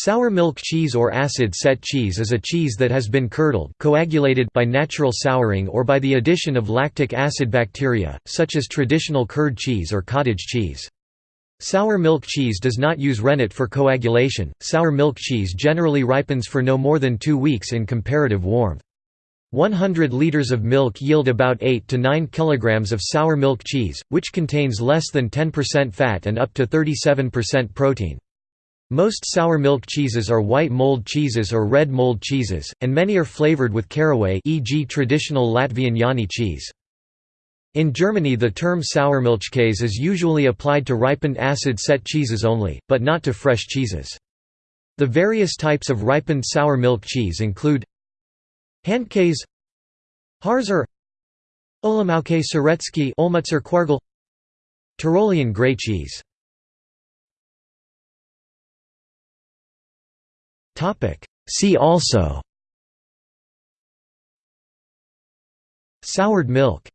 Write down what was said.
Sour milk cheese or acid-set cheese is a cheese that has been curdled coagulated by natural souring or by the addition of lactic acid bacteria, such as traditional curd cheese or cottage cheese. Sour milk cheese does not use rennet for coagulation. Sour milk cheese generally ripens for no more than two weeks in comparative warmth. 100 liters of milk yield about 8 to 9 kilograms of sour milk cheese, which contains less than 10% fat and up to 37% protein. Most sour milk cheeses are white mold cheeses or red mold cheeses, and many are flavored with caraway e.g. traditional Latvian Jāņi cheese. In Germany the term Sauermilchkäse is usually applied to ripened acid-set cheeses only, but not to fresh cheeses. The various types of ripened sour milk cheese include Handkäse Harzer Olomoucké syrečky Olmützer Quargel Tyrolean grey cheese See also. Soured milk